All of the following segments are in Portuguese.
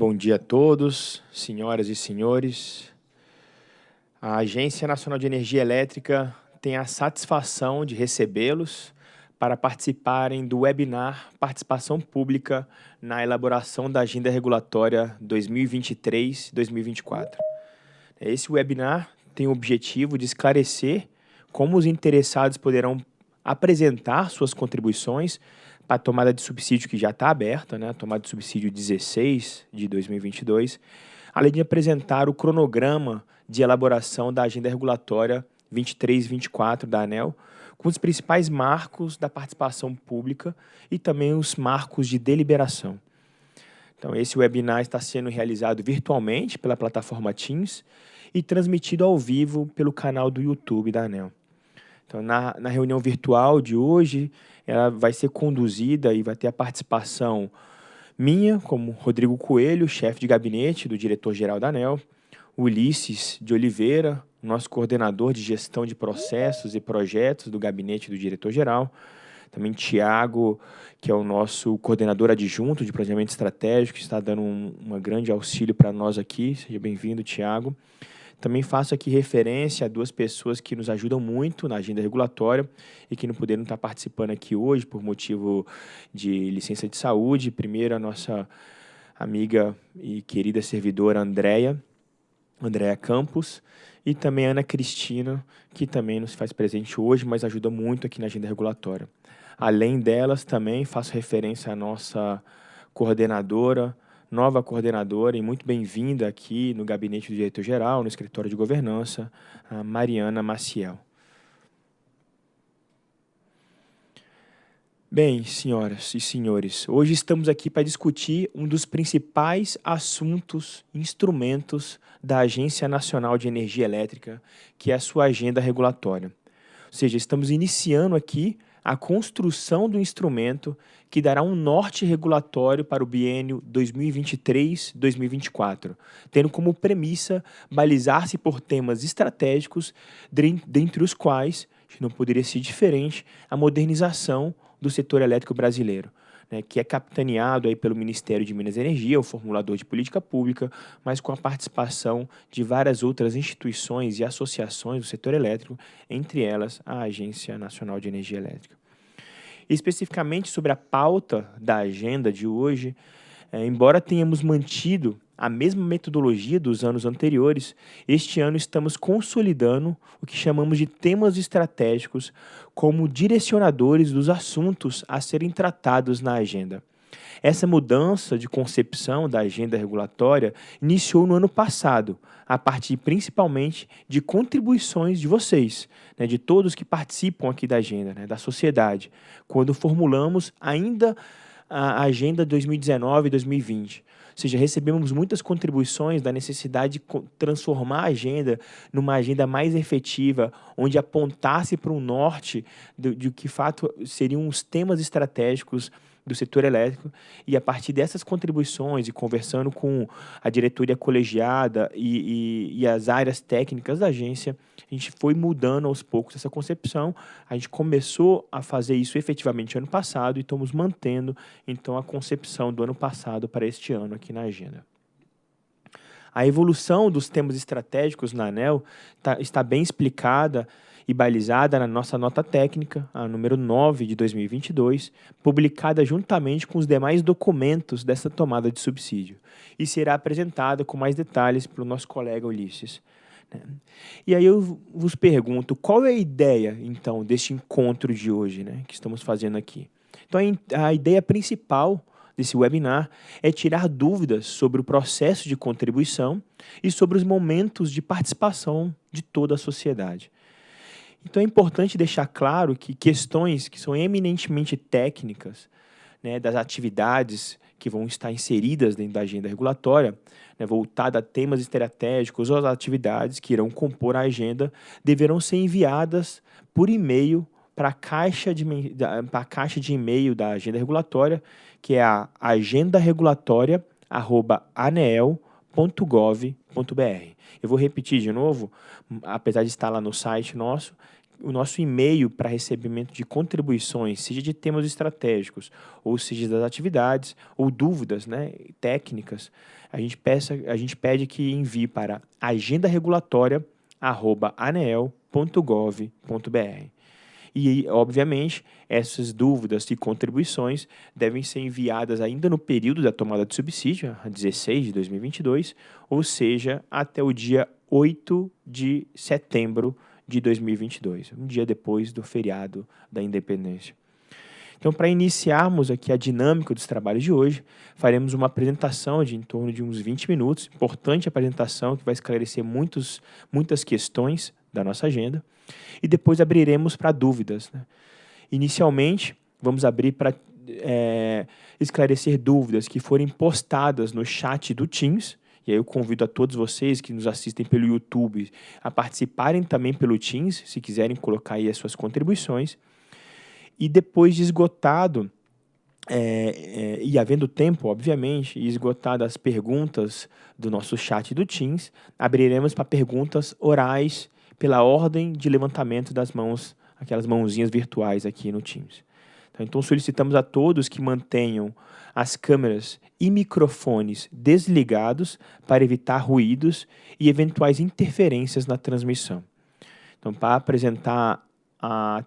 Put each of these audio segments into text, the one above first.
Bom dia a todos, senhoras e senhores. A Agência Nacional de Energia Elétrica tem a satisfação de recebê-los para participarem do webinar Participação Pública na elaboração da Agenda Regulatória 2023-2024. Esse webinar tem o objetivo de esclarecer como os interessados poderão apresentar suas contribuições para a tomada de subsídio que já está aberta, né, a tomada de subsídio 16 de 2022, além de apresentar o cronograma de elaboração da agenda regulatória 23 e 24 da ANEL, com os principais marcos da participação pública e também os marcos de deliberação. Então, esse webinar está sendo realizado virtualmente pela plataforma Teams e transmitido ao vivo pelo canal do YouTube da ANEL. Então, na, na reunião virtual de hoje, ela vai ser conduzida e vai ter a participação minha, como Rodrigo Coelho, chefe de gabinete do diretor-geral da ANEL, Ulisses de Oliveira, nosso coordenador de gestão de processos e projetos do gabinete do diretor-geral, também Tiago, que é o nosso coordenador adjunto de planejamento estratégico, que está dando um, um grande auxílio para nós aqui. Seja bem-vindo, Tiago. Também faço aqui referência a duas pessoas que nos ajudam muito na agenda regulatória e que não puderam estar participando aqui hoje por motivo de licença de saúde. Primeiro, a nossa amiga e querida servidora Andréia, Andréia Campos, e também Ana Cristina, que também nos faz presente hoje, mas ajuda muito aqui na agenda regulatória. Além delas, também faço referência à nossa coordenadora, nova coordenadora e muito bem-vinda aqui no gabinete do diretor-geral, no escritório de governança, a Mariana Maciel. Bem, senhoras e senhores, hoje estamos aqui para discutir um dos principais assuntos, instrumentos da Agência Nacional de Energia Elétrica, que é a sua agenda regulatória. Ou seja, estamos iniciando aqui a construção do instrumento que dará um norte regulatório para o biênio 2023-2024, tendo como premissa balizar-se por temas estratégicos, dentre os quais, não poderia ser diferente, a modernização do setor elétrico brasileiro né, que é capitaneado aí pelo Ministério de Minas e Energia, o formulador de política pública, mas com a participação de várias outras instituições e associações do setor elétrico, entre elas a Agência Nacional de Energia Elétrica. Especificamente sobre a pauta da agenda de hoje, é, embora tenhamos mantido a mesma metodologia dos anos anteriores, este ano estamos consolidando o que chamamos de temas estratégicos como direcionadores dos assuntos a serem tratados na agenda. Essa mudança de concepção da agenda regulatória iniciou no ano passado, a partir principalmente de contribuições de vocês, né, de todos que participam aqui da agenda, né, da sociedade, quando formulamos ainda a agenda 2019-2020 seja, recebemos muitas contribuições da necessidade de transformar a agenda numa agenda mais efetiva, onde apontasse para um norte de, de que fato seriam os temas estratégicos do setor elétrico e a partir dessas contribuições e conversando com a diretoria colegiada e, e, e, as áreas técnicas da agência, a gente foi mudando aos poucos essa concepção. A gente começou a fazer isso efetivamente ano passado e estamos mantendo então a concepção do ano passado para este ano aqui na agenda. A evolução dos temas estratégicos na ANEL tá, está bem explicada e balizada na nossa nota técnica, a número 9 de 2022, publicada juntamente com os demais documentos dessa tomada de subsídio, e será apresentada com mais detalhes pelo nosso colega Ulisses. Né? E aí eu vos pergunto, qual é a ideia, então, deste encontro de hoje, né, que estamos fazendo aqui? Então, a ideia principal desse webinar é tirar dúvidas sobre o processo de contribuição e sobre os momentos de participação de toda a sociedade. Então é importante deixar claro que questões que são eminentemente técnicas, né, das atividades que vão estar inseridas dentro da agenda regulatória, né, voltada a temas estratégicos ou as atividades que irão compor a agenda, deverão ser enviadas por e-mail para a caixa de, a caixa de e-mail da agenda regulatória, que é a agendaregulatória.aneel.gov.br. Eu vou repetir de novo, apesar de estar lá no site nosso, o nosso e-mail para recebimento de contribuições, seja de temas estratégicos, ou seja das atividades, ou dúvidas né, técnicas, a gente, peça, a gente pede que envie para agendaregulatória.anel.gov.br. E, obviamente, essas dúvidas e contribuições devem ser enviadas ainda no período da tomada de subsídio, 16 de 2022, ou seja, até o dia 8 de setembro de 2022, um dia depois do feriado da independência. Então, para iniciarmos aqui a dinâmica dos trabalhos de hoje, faremos uma apresentação de em torno de uns 20 minutos, importante apresentação que vai esclarecer muitos, muitas questões da nossa agenda, e depois abriremos para dúvidas. Né? Inicialmente, vamos abrir para é, esclarecer dúvidas que forem postadas no chat do Teams, e aí eu convido a todos vocês que nos assistem pelo YouTube a participarem também pelo Teams, se quiserem colocar aí as suas contribuições. E depois de esgotado, é, é, e havendo tempo, obviamente, e esgotadas as perguntas do nosso chat do Teams, abriremos para perguntas orais pela ordem de levantamento das mãos, aquelas mãozinhas virtuais aqui no Teams. Então solicitamos a todos que mantenham as câmeras e microfones desligados para evitar ruídos e eventuais interferências na transmissão. Então, para apresentar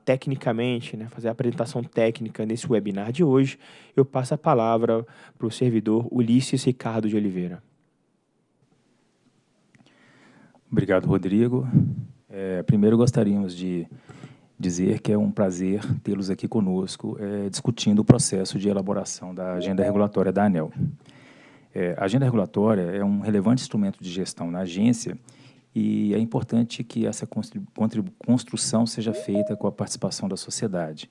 tecnicamente, né, fazer a apresentação técnica nesse webinar de hoje, eu passo a palavra para o servidor Ulisses Ricardo de Oliveira. Obrigado, Rodrigo. É, primeiro gostaríamos de dizer que é um prazer tê-los aqui conosco é, discutindo o processo de elaboração da agenda regulatória da ANEL. É, a agenda regulatória é um relevante instrumento de gestão na agência e é importante que essa construção seja feita com a participação da sociedade.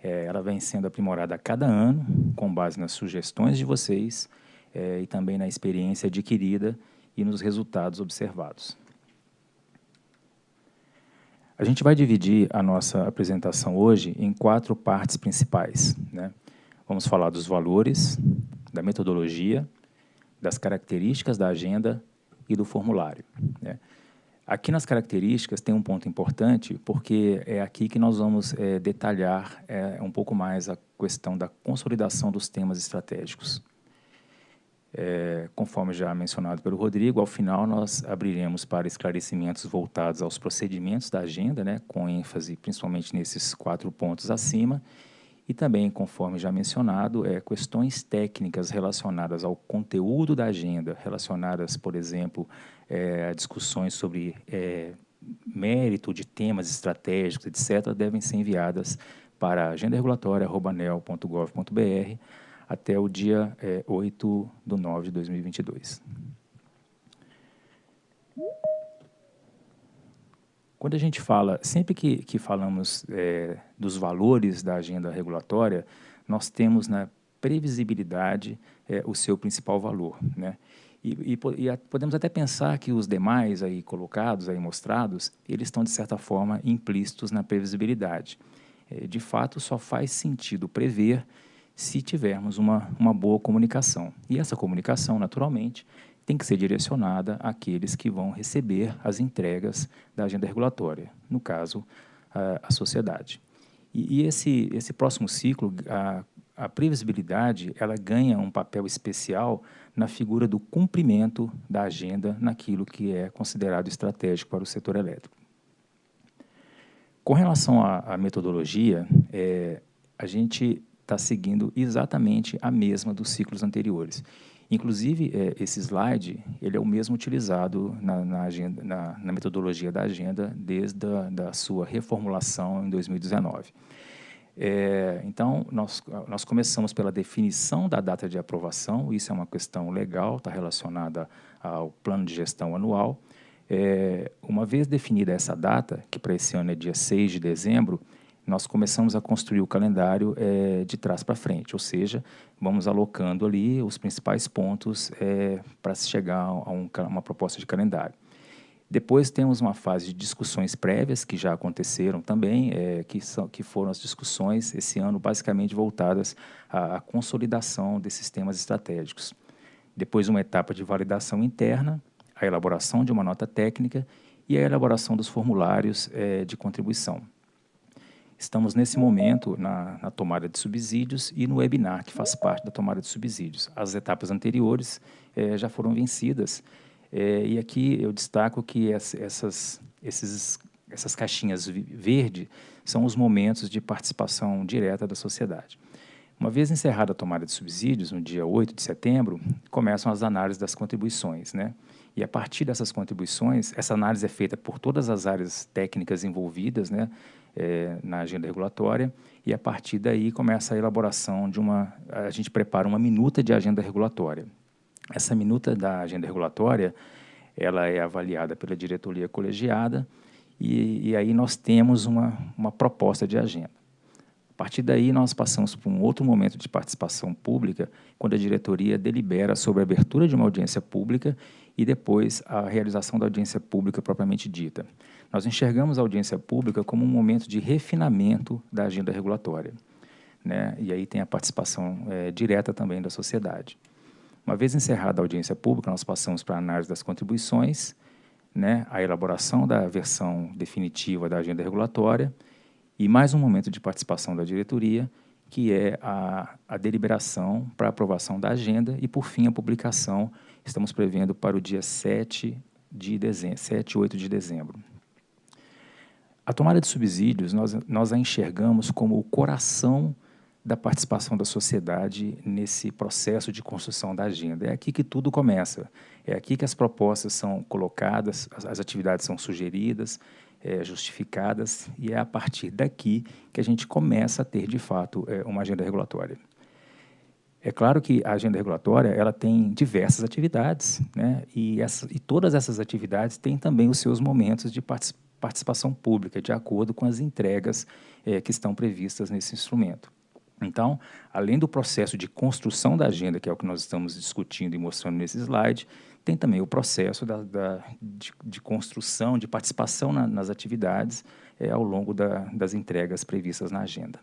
É, ela vem sendo aprimorada a cada ano, com base nas sugestões de vocês é, e também na experiência adquirida e nos resultados observados. A gente vai dividir a nossa apresentação hoje em quatro partes principais. Né? Vamos falar dos valores, da metodologia, das características da agenda e do formulário. Né? Aqui nas características tem um ponto importante, porque é aqui que nós vamos é, detalhar é, um pouco mais a questão da consolidação dos temas estratégicos. É, conforme já mencionado pelo Rodrigo, ao final nós abriremos para esclarecimentos voltados aos procedimentos da agenda, né, com ênfase principalmente nesses quatro pontos acima, e também, conforme já mencionado, é, questões técnicas relacionadas ao conteúdo da agenda, relacionadas, por exemplo, é, a discussões sobre é, mérito de temas estratégicos, etc., devem ser enviadas para agendaregulatória.anel.gov.br até o dia é, 8 de 9 de 2022. Quando a gente fala, sempre que, que falamos é, dos valores da agenda regulatória, nós temos na previsibilidade é, o seu principal valor. Né? E, e, e, podemos até pensar que os demais aí colocados, aí mostrados, eles estão, de certa forma, implícitos na previsibilidade. É, de fato, só faz sentido prever se tivermos uma, uma boa comunicação. E essa comunicação, naturalmente, tem que ser direcionada àqueles que vão receber as entregas da agenda regulatória, no caso, a, a sociedade. E, e, esse, esse próximo ciclo, a, a previsibilidade, ela ganha um papel especial na figura do cumprimento da agenda naquilo que é considerado estratégico para o setor elétrico. Com relação à, à metodologia, é, a gente está seguindo exatamente a mesma dos ciclos anteriores. Inclusive, é, esse slide ele é o mesmo utilizado na, na, agenda, na, na metodologia da agenda desde a da sua reformulação em 2019. É, então, nós, nós começamos pela definição da data de aprovação, isso é uma questão legal, está relacionada ao plano de gestão anual. É, uma vez definida essa data, que para esse ano é dia 6 de dezembro, nós começamos a construir o calendário é, de trás para frente, ou seja, vamos alocando ali os principais pontos é, para se chegar a um, uma proposta de calendário. Depois temos uma fase de discussões prévias, que já aconteceram também, é, que, são, que foram as discussões esse ano basicamente voltadas à, à consolidação desses temas estratégicos. Depois uma etapa de validação interna, a elaboração de uma nota técnica e a elaboração dos formulários de contribuição. Estamos, nesse momento, na, na, tomada de subsídios e no webinar, que faz parte da tomada de subsídios. As etapas anteriores eh, já foram vencidas, eh, e aqui eu destaco que essas, esses, essas caixinhas verde são os momentos de participação direta da sociedade. Uma vez encerrada a tomada de subsídios, no dia 8 de setembro, começam as análises das contribuições, né? E a partir dessas contribuições, essa análise é feita por todas as áreas técnicas envolvidas, né, é, na agenda regulatória, e a partir daí começa a elaboração de uma, a gente prepara uma minuta de agenda regulatória. Essa minuta da agenda regulatória, ela é avaliada pela diretoria colegiada, e, e aí nós temos uma, uma proposta de agenda. Partir daí, nós passamos por um outro momento de participação pública, quando a diretoria delibera sobre a abertura de uma audiência pública e depois a realização da audiência pública propriamente dita. Nós enxergamos a audiência pública como um momento de refinamento da agenda regulatória. Né? E aí tem a participação é, direta também da sociedade. Uma vez encerrada a audiência pública, nós passamos para a análise das contribuições, né, a elaboração da versão definitiva da agenda regulatória e mais um momento de participação da diretoria, que é a, a deliberação para aprovação da agenda e, por fim, a publicação, estamos prevendo para o dia 7 de dezembro, 7 e 8 de dezembro. A tomada de subsídios, nós, nós a enxergamos como o coração da participação da sociedade nesse processo de construção da agenda. É aqui que tudo começa, é aqui que as propostas são colocadas, as, as atividades são sugeridas, é, justificadas, e é a partir daqui que a gente começa a ter, de fato, é, uma agenda regulatória. É claro que a agenda regulatória ela tem diversas atividades, né? e, essa, e todas essas atividades têm também os seus momentos de participação pública, de acordo com as entregas é, que estão previstas nesse instrumento. Então, além do processo de construção da agenda, que é o que nós estamos discutindo e mostrando nesse slide, tem também o processo da, da de, de, construção, de participação na, nas atividades é, ao longo da, das entregas previstas na agenda.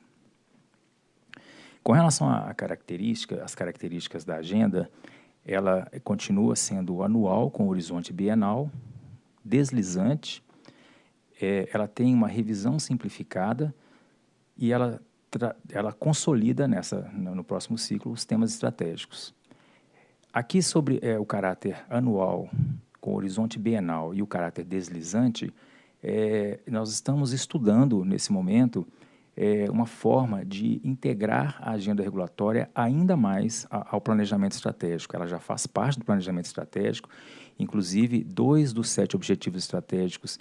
Com relação à característica, às características da agenda, ela continua sendo anual, com horizonte bienal, deslizante, é, ela tem uma revisão simplificada e ela, ela consolida nessa, no próximo ciclo os temas estratégicos. Aqui sobre é, o caráter anual, com horizonte bienal e o caráter deslizante, é, nós estamos estudando nesse momento é, uma forma de integrar a agenda regulatória ainda mais ao planejamento estratégico. Ela já faz parte do planejamento estratégico, inclusive dois dos sete objetivos estratégicos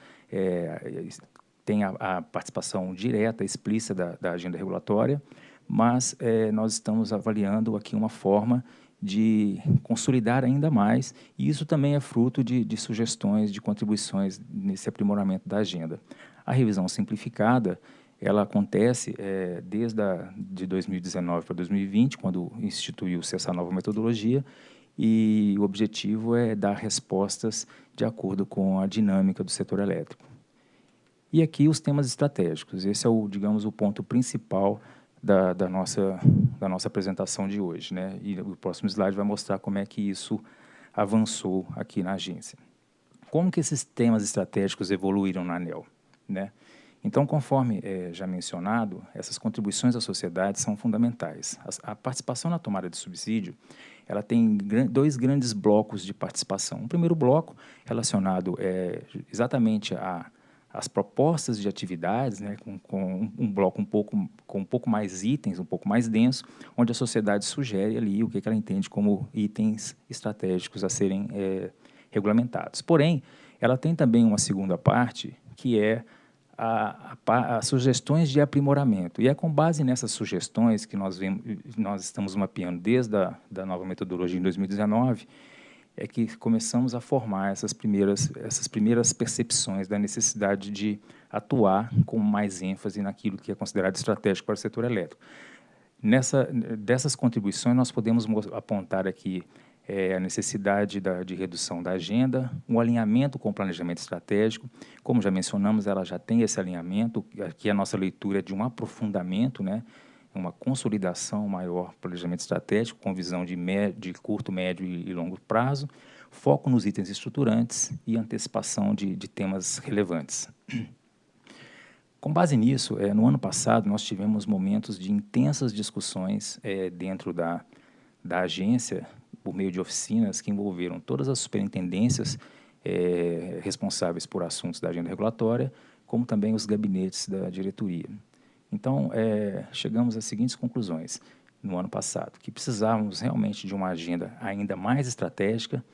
têm a, a, participação direta, explícita da, da agenda regulatória, mas é, nós estamos avaliando aqui uma forma de consolidar ainda mais, e isso também é fruto de, de sugestões, de contribuições nesse aprimoramento da agenda. A revisão simplificada, ela acontece é, desde a, de 2019 para 2020, quando instituiu-se essa nova metodologia, e o objetivo é dar respostas de acordo com a dinâmica do setor elétrico. E aqui os temas estratégicos, esse é o, digamos, o ponto principal da, da, nossa, da nossa apresentação de hoje. Né? E o próximo slide vai mostrar como é que isso avançou aqui na agência. Como que esses temas estratégicos evoluíram na ANEL? Né? Então, conforme é, já mencionado, essas contribuições à sociedade são fundamentais. A, a participação na tomada de subsídio, ela tem dois grandes blocos de participação. O primeiro bloco relacionado é, exatamente a as propostas de atividades, né, com, com, um bloco um pouco, com um pouco mais itens, um pouco mais denso, onde a sociedade sugere ali o que, que ela entende como itens estratégicos a serem é, regulamentados. Porém, ela tem também uma segunda parte, que é as sugestões de aprimoramento. E é com base nessas sugestões que nós, vemos, nós estamos mapeando desde a da nova metodologia em 2019, é que começamos a formar essas primeiras, essas primeiras percepções da necessidade de atuar com mais ênfase naquilo que é considerado estratégico para o setor elétrico. Nessa, dessas contribuições, nós podemos apontar aqui é, a necessidade da, de redução da agenda, um alinhamento com o planejamento estratégico. Como já mencionamos, ela já tem esse alinhamento, aqui a nossa leitura é de um aprofundamento, né, uma consolidação maior planejamento estratégico com visão de, médio, de curto, médio e, longo prazo, foco nos itens estruturantes e antecipação de, de temas relevantes. Com base nisso, é, no ano passado, nós tivemos momentos de intensas discussões é, dentro da, da agência, por meio de oficinas que envolveram todas as superintendências é, responsáveis por assuntos da agenda regulatória, como também os gabinetes da diretoria. Então, é, chegamos às seguintes conclusões no ano passado, que precisávamos realmente de uma agenda ainda mais estratégica,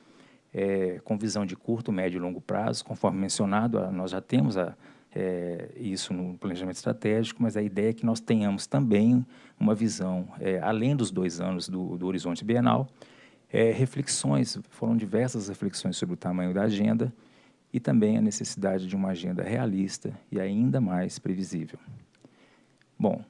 é, com visão de curto, médio e longo prazo, conforme mencionado, nós já temos a, é, isso no planejamento estratégico, mas a ideia é que nós tenhamos também uma visão, é, além dos dois anos do, do horizonte bienal, é, reflexões, foram diversas reflexões sobre o tamanho da agenda e também a necessidade de uma agenda realista e ainda mais previsível. Bom,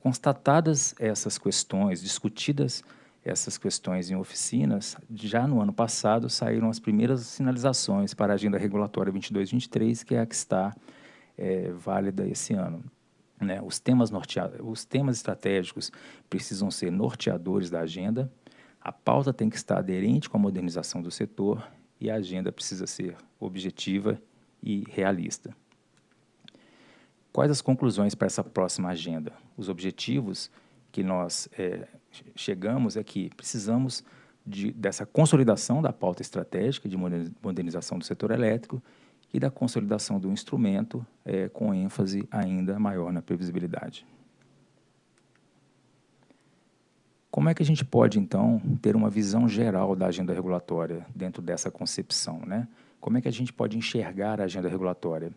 constatadas essas questões, discutidas essas questões em oficinas, já no ano passado saíram as primeiras sinalizações para a Agenda Regulatória 22-23, que é a que está é, válida esse ano. Né? Os, temas os temas estratégicos precisam ser norteadores da agenda, a pauta tem que estar aderente com a modernização do setor e a agenda precisa ser objetiva e realista. Quais as conclusões para essa próxima agenda? Os objetivos que nós é, chegamos é que precisamos de, dessa consolidação da pauta estratégica de modernização do setor elétrico e da consolidação do instrumento é, com ênfase ainda maior na previsibilidade. Como é que a gente pode, então, ter uma visão geral da agenda regulatória dentro dessa concepção? Né? Como é que a gente pode enxergar a agenda regulatória?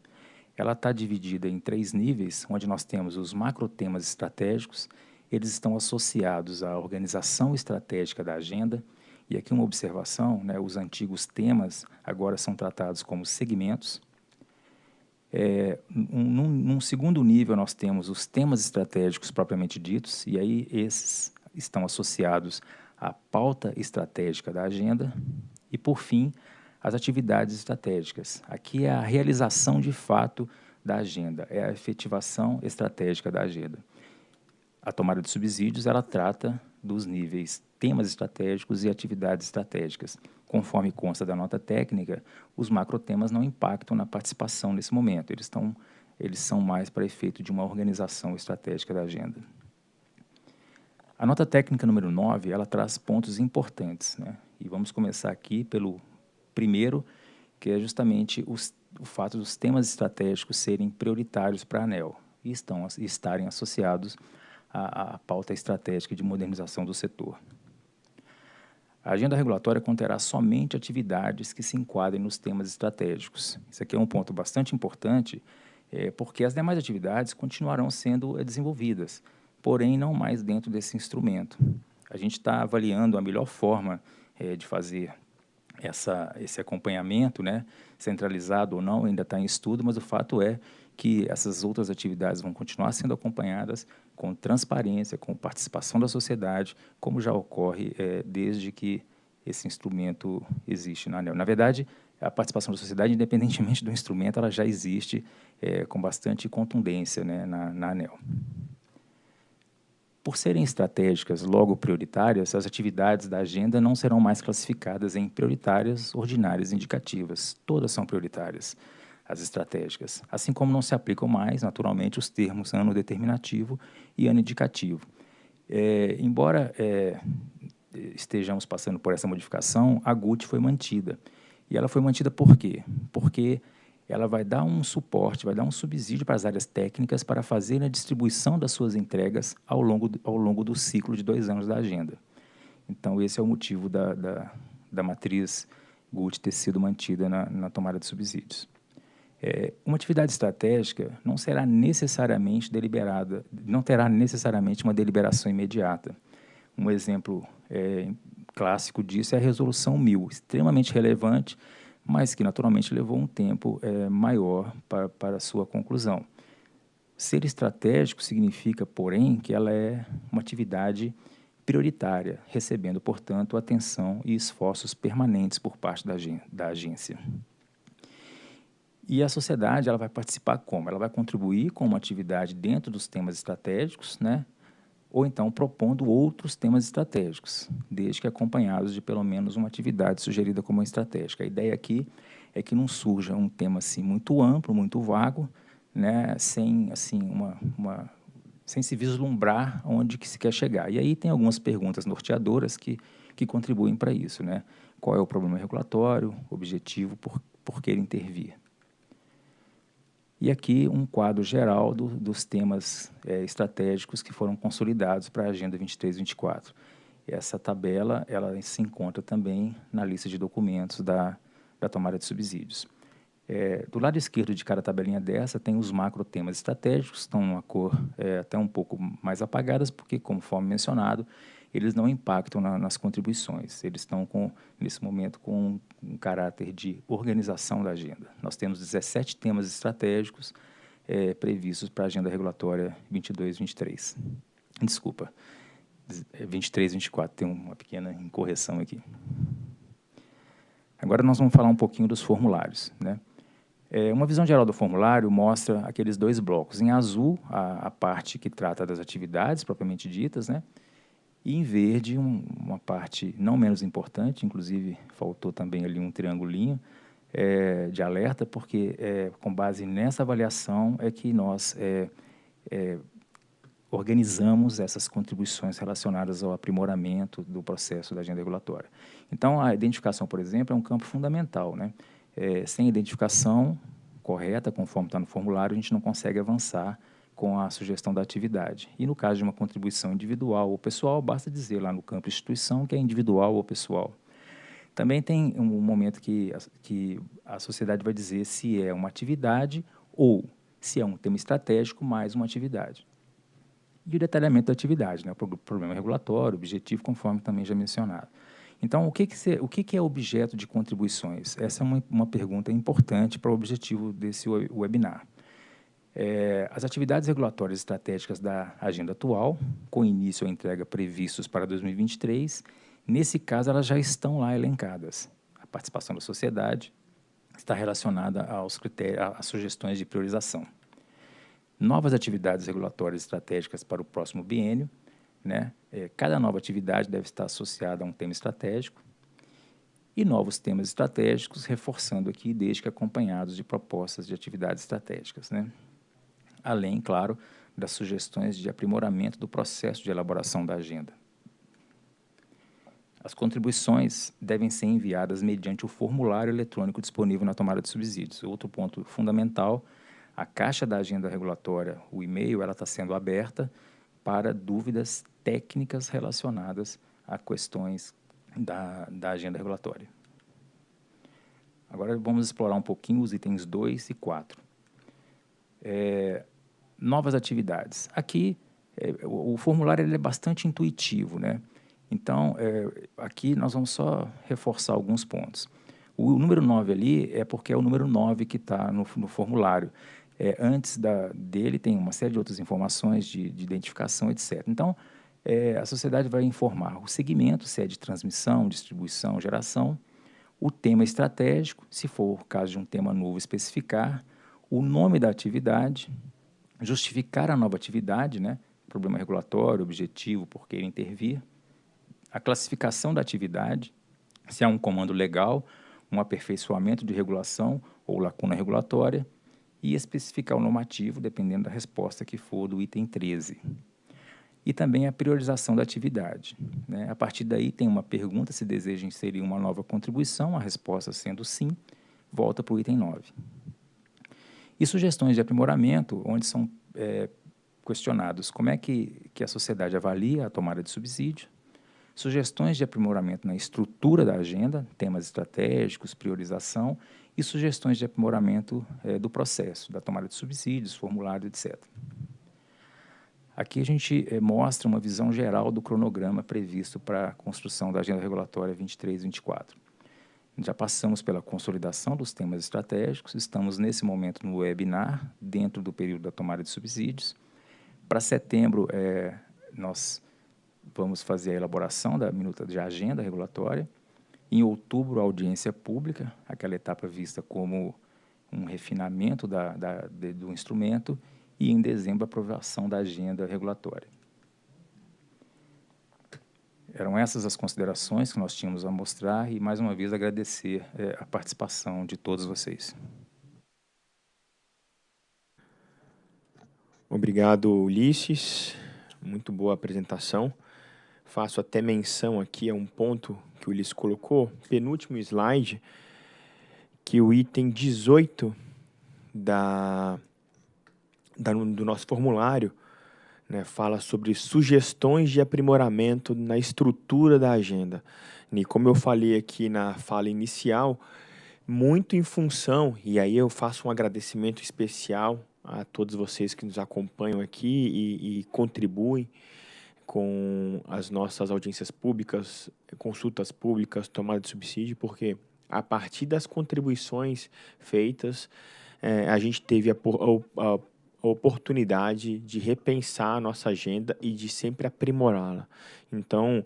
Ela está dividida em três níveis, onde nós temos os macrotemas estratégicos, eles estão associados à organização estratégica da agenda, e aqui uma observação, né, os antigos temas agora são tratados como segmentos. É, um, num, num, segundo nível, nós temos os temas estratégicos propriamente ditos, e aí esses estão associados à pauta estratégica da agenda. E, por fim, as atividades estratégicas. Aqui é a realização de fato da agenda, é a efetivação estratégica da agenda. A tomada de subsídios, ela trata dos níveis temas estratégicos e atividades estratégicas. Conforme consta da nota técnica, os macrotemas não impactam na participação nesse momento, eles, eles são mais para efeito de uma organização estratégica da agenda. A nota técnica número 9, ela traz pontos importantes, né? e vamos começar aqui pelo primeiro, que é justamente os, o fato dos temas estratégicos serem prioritários para a ANEL e, estão, estarem associados à, à pauta estratégica de modernização do setor. A agenda regulatória conterá somente atividades que se enquadrem nos temas estratégicos. Isso aqui é um ponto bastante importante, é, porque as demais atividades continuarão sendo é, desenvolvidas, porém não mais dentro desse instrumento. A gente está avaliando a melhor forma é, de fazer essa, esse acompanhamento, né, centralizado ou não, ainda está em estudo, mas o fato é que essas outras atividades vão continuar sendo acompanhadas com transparência, com participação da sociedade, como já ocorre é, desde que esse instrumento existe na ANEL. Na verdade, a participação da sociedade, independentemente do instrumento, ela já existe é, com bastante contundência né, na, na ANEL. Por serem estratégicas, logo prioritárias, as atividades da agenda não serão mais classificadas em prioritárias, ordinárias e indicativas. Todas são prioritárias as estratégicas, assim como não se aplicam mais, naturalmente, os termos ano determinativo e ano indicativo. É, embora é, estejamos passando por essa modificação, a GUT foi mantida. E ela foi mantida por quê? Porque ela vai dar um suporte, vai dar um subsídio para as áreas técnicas para fazer a distribuição das suas entregas ao longo, ao longo do ciclo de dois anos da agenda. Então, esse é o motivo da, da, da matriz GUT ter sido mantida na, na tomada de subsídios. É, uma atividade estratégica não será necessariamente deliberada, não terá necessariamente uma deliberação imediata. Um exemplo é, clássico disso é a Resolução 1000, extremamente relevante, mas que naturalmente levou um tempo é, maior para, para sua conclusão. Ser estratégico significa, porém, que ela é uma atividade prioritária, recebendo, portanto, atenção e esforços permanentes por parte da, da agência. E a sociedade ela vai participar como? Ela vai contribuir com uma atividade dentro dos temas estratégicos, né? Ou então propondo outros temas estratégicos, desde que acompanhados de pelo menos uma atividade sugerida como estratégica. A ideia aqui é que não surja um tema assim muito amplo, muito vago, né, sem assim uma, uma sem se vislumbrar onde que se quer chegar. E aí tem algumas perguntas norteadoras que, que contribuem para isso. Né? Qual é o problema regulatório, objetivo, por, por que intervir? E aqui um quadro geral do, dos temas é, estratégicos que foram consolidados para a Agenda 23-24. Essa tabela ela se encontra também na lista de documentos da, da tomada de subsídios. É, do lado esquerdo de cada tabelinha dessa tem os macro temas estratégicos, estão numa cor é, até um pouco mais apagadas, porque, conforme mencionado, eles não impactam na, nas contribuições. Eles estão, com, nesse momento, com um, caráter de organização da agenda. Nós temos 17 temas estratégicos é, previstos para a agenda regulatória 22-23. Desculpa, 23-24, é, tem uma pequena incorreção aqui. Agora nós vamos falar um pouquinho dos formulários. Né? É, uma visão geral do formulário mostra aqueles dois blocos. Em azul, a, a parte que trata das atividades propriamente ditas, né? E em verde, um, uma parte não menos importante, inclusive faltou também ali um triangulinho é, de alerta, porque é, com base nessa avaliação é que nós é, é organizamos essas contribuições relacionadas ao aprimoramento do processo da agenda regulatória. Então, a identificação, por exemplo, é um campo fundamental, né? é, sem identificação correta, conforme está no formulário, a gente não consegue avançar com a sugestão da atividade. E no caso de uma contribuição individual ou pessoal, basta dizer lá no campo instituição que é individual ou pessoal. Também tem um momento que a, que a sociedade vai dizer se é uma atividade ou se é um tema estratégico mais uma atividade. E o detalhamento da atividade, né? o problema regulatório, objetivo, conforme também já mencionado. Então, o que, que, se, o que, que é objeto de contribuições? Essa é uma, uma pergunta importante para o objetivo desse webinar. É, as atividades regulatórias estratégicas da agenda atual, com início ou entrega previstos para 2023, nesse caso elas já estão lá elencadas. A participação da sociedade está relacionada aos critérios, às sugestões de priorização. Novas atividades regulatórias estratégicas para o próximo biênio né? É, cada nova atividade deve estar associada a um tema estratégico e novos temas estratégicos, reforçando aqui, desde que acompanhados de propostas de atividades estratégicas. Né? Além, claro, das sugestões de aprimoramento do processo de elaboração da agenda. As contribuições devem ser enviadas mediante o formulário eletrônico disponível na tomada de subsídios. Outro ponto fundamental, a caixa da agenda regulatória, o e-mail, ela está sendo aberta para dúvidas técnicas relacionadas a questões da, da agenda regulatória. Agora vamos explorar um pouquinho os itens 2 e 4. É, novas atividades. Aqui, é, o, o, formulário ele é bastante intuitivo, né? Então, é, aqui nós vamos só reforçar alguns pontos. O, o número 9 ali é porque é o número 9 que está no, no formulário. É, antes da, dele tem uma série de outras informações de, de identificação, etc. Então, é, a sociedade vai informar o segmento, se é de transmissão, distribuição, geração, o tema estratégico, se for o caso de um tema novo, especificar, o nome da atividade, justificar a nova atividade, né? problema regulatório, objetivo, por que intervir, a classificação da atividade, se é um comando legal, um aperfeiçoamento de regulação ou lacuna regulatória, e especificar o normativo, dependendo da resposta que for do item 13. E também a priorização da atividade. Né? A partir daí, tem uma pergunta se deseja inserir uma nova contribuição, a resposta sendo sim, volta para o item 9. E sugestões de aprimoramento, onde são é, questionados como é que, que a sociedade avalia a tomada de subsídio, sugestões de aprimoramento na estrutura da agenda, temas estratégicos, priorização e sugestões de aprimoramento é, do processo, da tomada de subsídios, formulário, etc. Aqui a gente é, mostra uma visão geral do cronograma previsto para a construção da Agenda Regulatória 23 e 24. Já passamos pela consolidação dos temas estratégicos, estamos nesse momento no webinar, dentro do período da tomada de subsídios. Para setembro, é, nós vamos fazer a elaboração da minuta de agenda regulatória. Em outubro, a audiência pública, aquela etapa vista como um refinamento da, da, de, do instrumento, e em dezembro, a aprovação da agenda regulatória. Eram essas as considerações que nós tínhamos a mostrar e, mais uma vez, agradecer é, a participação de todos vocês. Obrigado, Ulisses. Muito boa apresentação. Faço até menção aqui a um ponto que o Ulisses colocou, penúltimo slide, que o item 18 da, da do nosso formulário né, fala sobre sugestões de aprimoramento na estrutura da agenda. E como eu falei aqui na fala inicial, muito em função, e aí eu faço um agradecimento especial a todos vocês que nos acompanham aqui e, e contribuem com as nossas audiências públicas, consultas públicas, tomada de subsídio, porque a partir das contribuições feitas, é, a gente teve a, a, a oportunidade de repensar a nossa agenda e de sempre aprimorá-la. Então,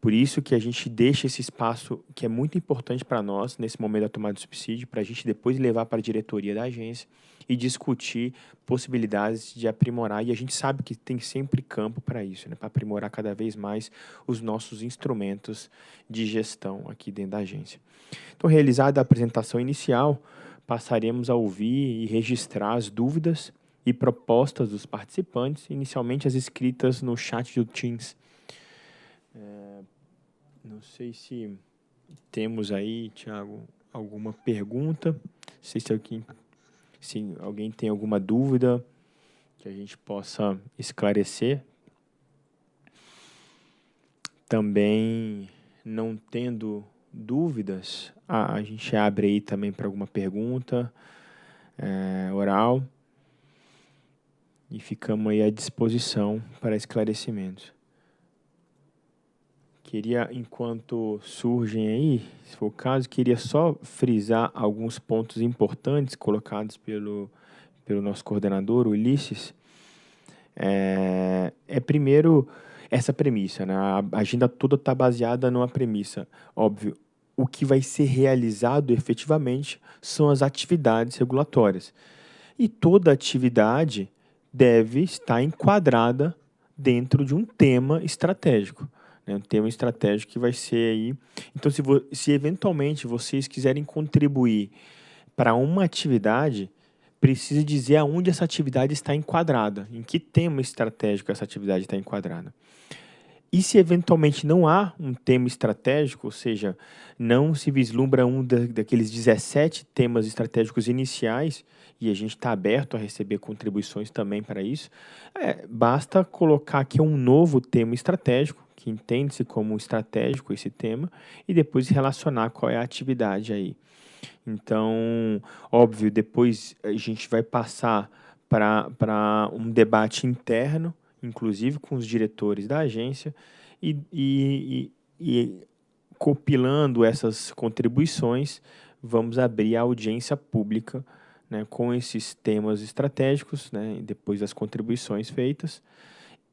por isso que a gente deixa esse espaço que é muito importante para nós nesse momento da tomada de subsídio, para a gente depois levar para a diretoria da agência e discutir possibilidades de aprimorar. E a gente sabe que tem sempre campo para isso, né? para aprimorar cada vez mais os nossos instrumentos de gestão aqui dentro da agência. Então, realizada a apresentação inicial, passaremos a ouvir e registrar as dúvidas e propostas dos participantes, inicialmente as escritas no chat do Teams. É, não sei se temos aí, Tiago, alguma pergunta. Não sei se alguém, se alguém tem alguma dúvida que a gente possa esclarecer. Também, não tendo dúvidas, a, a gente abre aí também para alguma pergunta é, oral e ficamos aí à disposição para esclarecimentos. Queria, enquanto surgem aí, se for o caso, queria só frisar alguns pontos importantes colocados pelo, pelo nosso coordenador, Ulisses. É, é primeiro essa premissa, né? A agenda toda está baseada numa premissa. Óbvio, o que vai ser realizado efetivamente são as atividades regulatórias. E toda atividade deve estar enquadrada dentro de um tema estratégico. Né? Um tema estratégico que vai ser aí... Então, se, se eventualmente vocês quiserem contribuir para uma atividade, precisa dizer aonde essa atividade está enquadrada, em que tema estratégico essa atividade está enquadrada. E se eventualmente não há um tema estratégico, ou seja, não se vislumbra um da, daqueles 17 temas estratégicos iniciais, e a gente está aberto a receber contribuições também para isso, é, basta colocar aqui um novo tema estratégico, que entende-se como estratégico esse tema, e depois relacionar qual é a atividade aí. Então, óbvio, depois a gente vai passar para um debate interno, inclusive com os diretores da agência, e, e, e, compilando essas contribuições, vamos abrir a audiência pública né, com esses temas estratégicos, né, depois das contribuições feitas,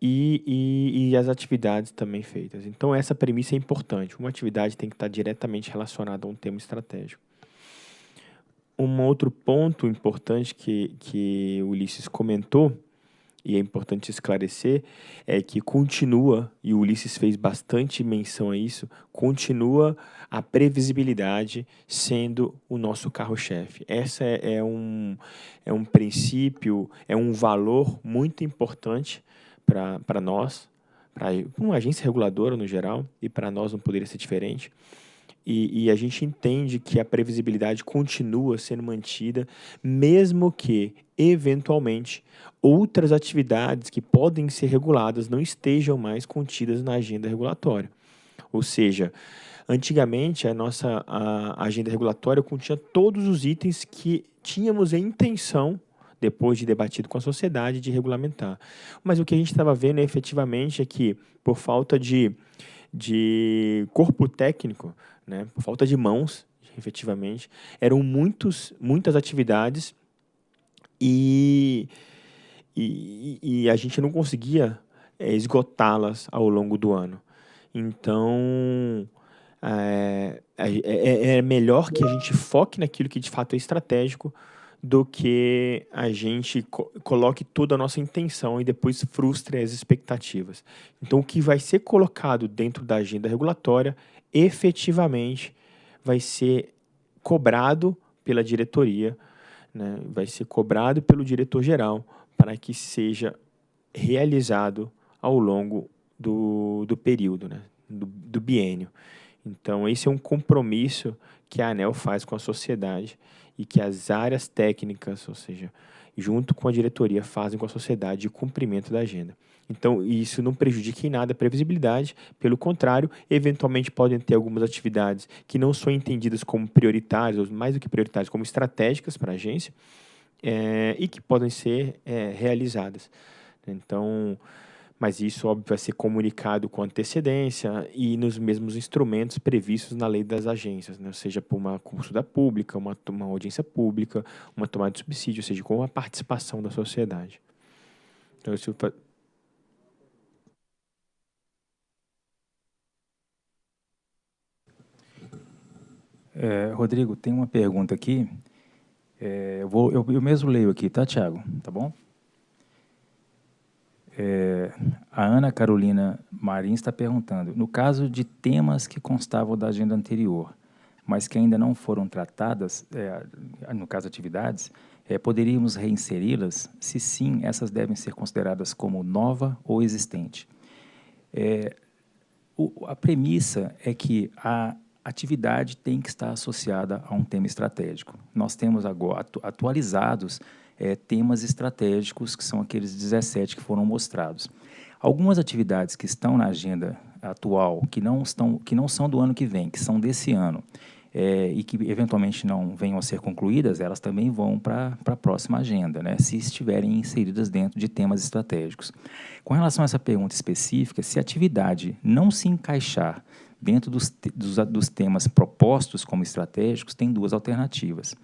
e, e, e, as atividades também feitas. Então, essa premissa é importante. Uma atividade tem que estar diretamente relacionada a um tema estratégico. Um outro ponto importante que, que o Ulisses comentou e é importante esclarecer, é que continua, e o Ulisses fez bastante menção a isso, continua a previsibilidade sendo o nosso carro-chefe. Essa é, é, um, é um princípio, é um valor muito importante para nós, para uma agência reguladora no geral, e para nós não poderia ser diferente. E, e, a gente entende que a previsibilidade continua sendo mantida, mesmo que, eventualmente, outras atividades que podem ser reguladas não estejam mais contidas na agenda regulatória. Ou seja, antigamente a nossa a agenda regulatória continha todos os itens que tínhamos a intenção depois de debatido com a sociedade, de regulamentar. Mas o que a gente estava vendo efetivamente é que, por falta de, de corpo técnico, né, por falta de mãos, efetivamente, eram muitos, muitas atividades e, e, e a gente não conseguia é, esgotá-las ao longo do ano. Então, é, é, é, melhor que a gente foque naquilo que de fato é estratégico do que a gente co coloque toda a nossa intenção e depois frustre as expectativas. Então, o que vai ser colocado dentro da agenda regulatória efetivamente vai ser cobrado pela diretoria, né? vai ser cobrado pelo diretor-geral para que seja realizado ao longo do, do período, né? do, do biênio. Então, esse é um compromisso que a ANEL faz com a sociedade e que as áreas técnicas, ou seja, junto com a diretoria, fazem com a sociedade de cumprimento da agenda. Então, isso não prejudica em nada a previsibilidade, pelo contrário, eventualmente podem ter algumas atividades que não são entendidas como prioritárias, ou mais do que prioritárias, como estratégicas para a agência, é, e que podem ser é, realizadas. Então, mas isso, óbvio, vai ser comunicado com antecedência e nos mesmos instrumentos previstos na lei das agências, né? seja por uma consulta pública, uma, uma audiência pública, uma tomada de subsídio, ou seja, com a participação da sociedade. Então, isso É, Rodrigo, tem uma pergunta aqui. É, eu, vou, eu, eu mesmo leio aqui, tá, Tiago? Tá bom? É, a Ana Carolina Marins está perguntando, no caso de temas que constavam da agenda anterior, mas que ainda não foram tratadas, é, no caso atividades, é, poderíamos reinseri-las? Se sim, essas devem ser consideradas como nova ou existente. É, o, a premissa é que a atividade tem que estar associada a um tema estratégico. Nós temos agora atualizados é, temas estratégicos, que são aqueles 17 que foram mostrados. Algumas atividades que estão na agenda atual, que não, estão, que não são do ano que vem, que são desse ano, é, e que eventualmente não venham a ser concluídas, elas também vão para a próxima agenda, né, se estiverem inseridas dentro de temas estratégicos. Com relação a essa pergunta específica, se a atividade não se encaixar dentro dos, dos, dos temas propostos como estratégicos, tem duas alternativas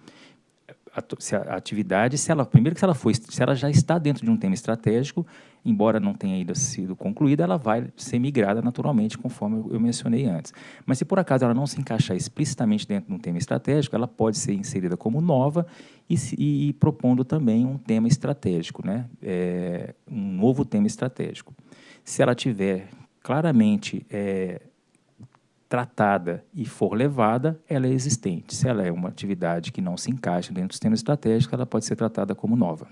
se a atividade, se ela, primeiro que se ela, foi, se ela já está dentro de um tema estratégico, embora não tenha ainda sido concluída, ela vai ser migrada naturalmente, conforme eu mencionei antes. Mas se por acaso ela não se encaixar explicitamente dentro de um tema estratégico, ela pode ser inserida como nova e, e, propondo também um tema estratégico, né? É, um novo tema estratégico. Se ela tiver claramente é, tratada e for levada, ela é existente. Se ela é uma atividade que não se encaixa dentro do sistema estratégico, ela pode ser tratada como nova.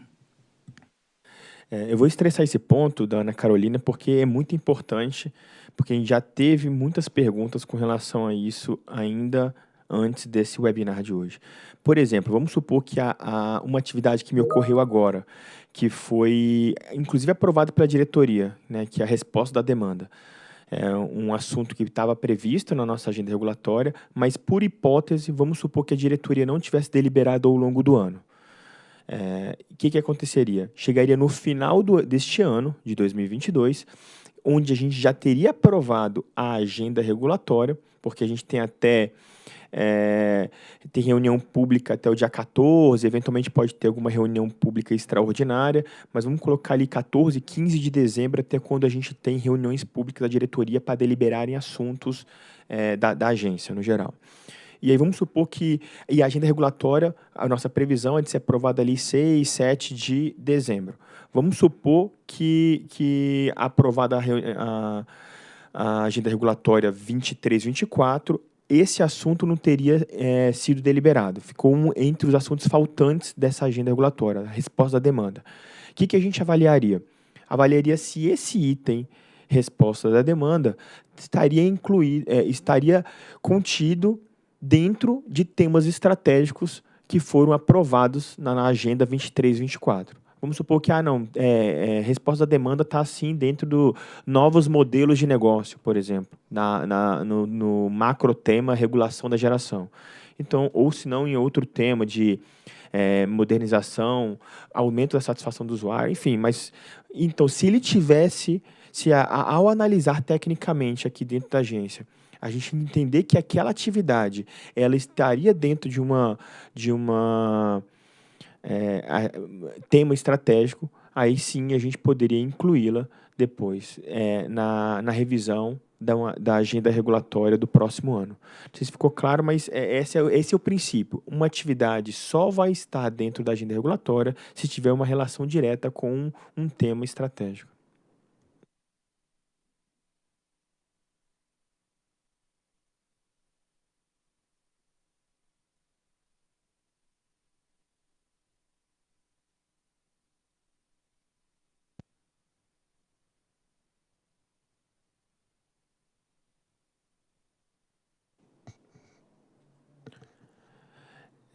É, eu vou estressar esse ponto da Ana Carolina porque é muito importante, porque a gente já teve muitas perguntas com relação a isso ainda antes desse webinar de hoje. Por exemplo, vamos supor que há, há uma atividade que me ocorreu agora, que foi inclusive aprovada pela diretoria, né, que é a resposta da demanda é um assunto que estava previsto na nossa agenda regulatória, mas por hipótese, vamos supor que a diretoria não tivesse deliberado ao longo do ano. O é, que, que aconteceria? Chegaria no final do, deste ano, de 2022, onde a gente já teria aprovado a agenda regulatória, porque a gente tem até é, tem reunião pública até o dia 14, eventualmente pode ter alguma reunião pública extraordinária, mas vamos colocar ali 14, 15 de dezembro, até quando a gente tem reuniões públicas da diretoria para deliberarem assuntos é, da, da agência, no geral. E aí vamos supor que e a agenda regulatória, a nossa previsão é de ser aprovada ali 6, 7 de dezembro. Vamos supor que, que aprovada a, a, a agenda regulatória 23, 24, esse assunto não teria é, sido deliberado. Ficou um, entre os assuntos faltantes dessa agenda regulatória, a resposta da demanda. O que, que a gente avaliaria? Avaliaria se esse item, resposta da demanda, estaria incluído, é, estaria contido dentro de temas estratégicos que foram aprovados na, na agenda 23-24. Vamos supor que, ah, não, é, é, resposta da demanda está assim dentro do novos modelos de negócio, por exemplo, na, na, no, no macro tema regulação da geração. Então, ou se não em outro tema de é, modernização, aumento da satisfação do usuário, enfim, mas então se ele tivesse, se a, a, ao analisar tecnicamente aqui dentro da agência, a gente entender que aquela atividade ela estaria dentro de uma de uma é, tema estratégico, aí sim a gente poderia incluí-la depois é, na, na revisão da, da agenda regulatória do próximo ano. Não sei se ficou claro, mas é, esse, é, esse é o princípio. Uma atividade só vai estar dentro da agenda regulatória se tiver uma relação direta com um, um tema estratégico.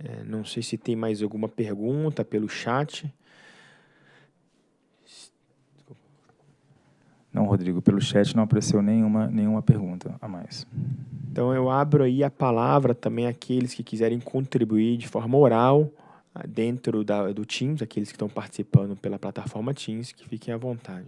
É, não sei se tem mais alguma pergunta pelo chat. Não, Rodrigo, pelo chat não apareceu nenhuma, nenhuma pergunta a mais. Então eu abro aí a palavra também àqueles que quiserem contribuir de forma oral ah, dentro da, do Teams, aqueles que estão participando pela plataforma Teams, que fiquem à vontade.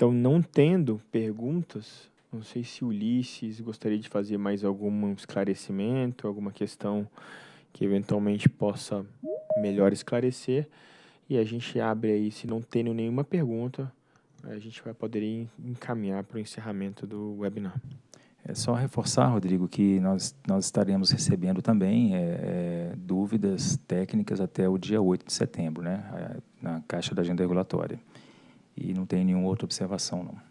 Então, não tendo perguntas, não sei se Ulisses gostaria de fazer mais algum esclarecimento, alguma questão que eventualmente possa melhor esclarecer. E a gente abre aí, se não tendo nenhuma pergunta, a gente vai poder encaminhar para o encerramento do webinar. É só reforçar, Rodrigo, que nós, nós estaremos recebendo também é, é, dúvidas técnicas até o dia 8 de setembro, né, na Caixa da Agenda Regulatória e não tem nenhuma outra observação, não.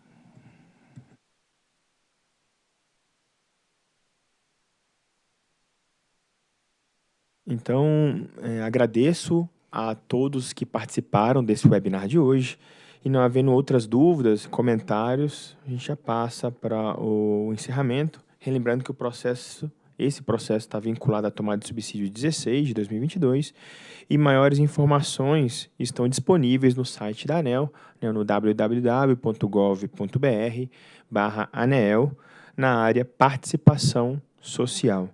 Então, é, agradeço a todos que participaram desse webinar de hoje. E não havendo outras dúvidas, comentários, a gente já passa para o encerramento. Relembrando que o processo esse processo está vinculado à tomada de subsídio 16 de 2022 e maiores informações estão disponíveis no site da ANEL, né, no www.gov.br barra ANEL, na área Participação Social.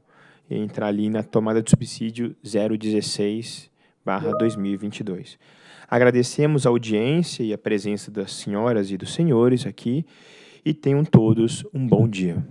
E entrar ali na tomada de subsídio 016 barra 2022. Agradecemos a audiência e a presença das senhoras e dos senhores aqui e tenham todos um bom dia.